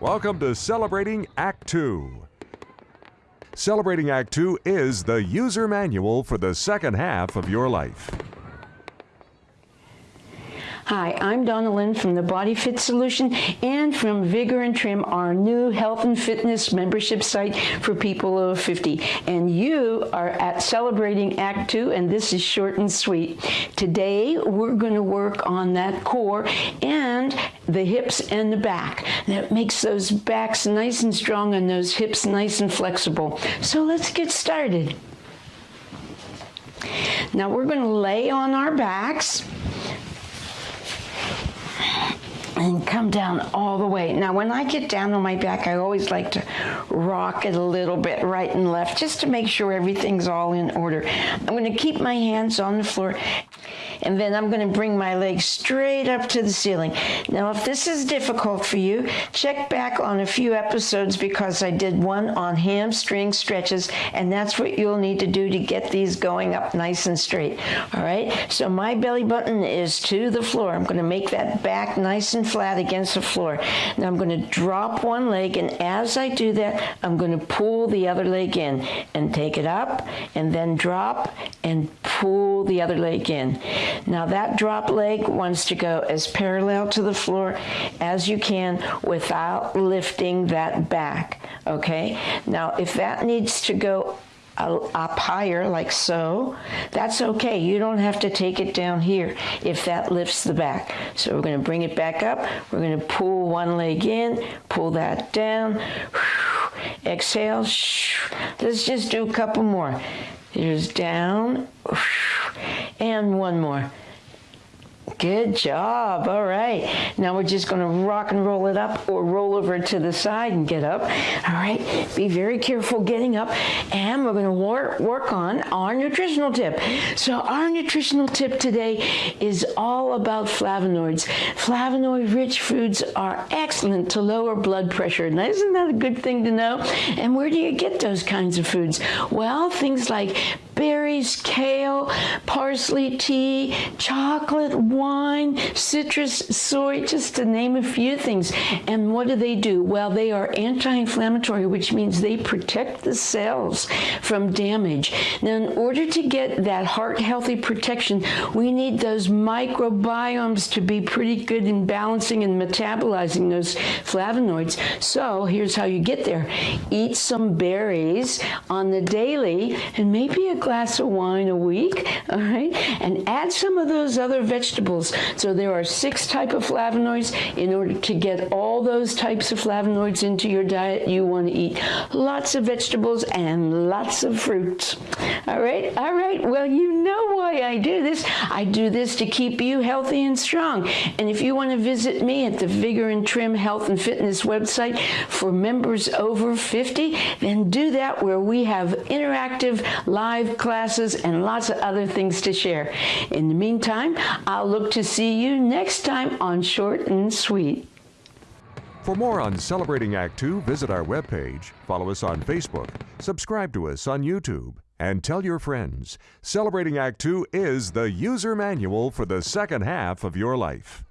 Welcome to Celebrating Act 2. Celebrating Act 2 is the user manual for the second half of your life. Hi, I'm Donna Lynn from the Body Fit Solution and from Vigor and Trim, our new health and fitness membership site for people over 50. And you are at Celebrating Act 2, and this is short and sweet. Today, we're going to work on that core and the hips and the back. That makes those backs nice and strong and those hips nice and flexible. So let's get started. Now we're going to lay on our backs and come down all the way. Now, when I get down on my back, I always like to rock it a little bit right and left just to make sure everything's all in order. I'm to keep my hands on the floor and then I'm going to bring my legs straight up to the ceiling. Now, if this is difficult for you, check back on a few episodes because I did one on hamstring stretches, and that's what you'll need to do to get these going up nice and straight. All right, so my belly button is to the floor. I'm going to make that back nice and flat against the floor. Now, I'm going to drop one leg, and as I do that, I'm going to pull the other leg in and take it up, and then drop and pull the other leg in. Now that drop leg wants to go as parallel to the floor as you can without lifting that back, okay? Now if that needs to go up higher like so, that's okay. You don't have to take it down here if that lifts the back. So we're going to bring it back up. We're going to pull one leg in, pull that down. Exhale. Let's just do a couple more. Here's down. And one more. Good job. All right. Now we're just going to rock and roll it up or roll over to the side and get up. All right. Be very careful getting up. And we're going to work, work on our nutritional tip. So our nutritional tip today is all about flavonoids. Flavonoid rich foods are excellent to lower blood pressure. Now isn't that a good thing to know? And where do you get those kinds of foods? Well, things like berries, kale, parsley tea, chocolate, wine, citrus, soy, just to name a few things. And what do they do? Well, they are anti-inflammatory, which means they protect the cells from damage. Now, in order to get that heart healthy protection, we need those microbiomes to be pretty good in balancing and metabolizing those flavonoids. So here's how you get there. Eat some berries on the daily and maybe a glass of wine a week, all right? And add some of those other vegetables. So there are six type of flavonoids. In order to get all those types of flavonoids into your diet, you want to eat lots of vegetables and lots of fruits. All right, all right. Well, you know why I do this. I do this to keep you healthy and strong. And if you want to visit me at the Vigor and Trim Health and Fitness website for members over 50, then do that where we have interactive live classes, and lots of other things to share. In the meantime, I'll look to see you next time on Short and Sweet. For more on Celebrating Act 2, visit our webpage, follow us on Facebook, subscribe to us on YouTube, and tell your friends. Celebrating Act 2 is the user manual for the second half of your life.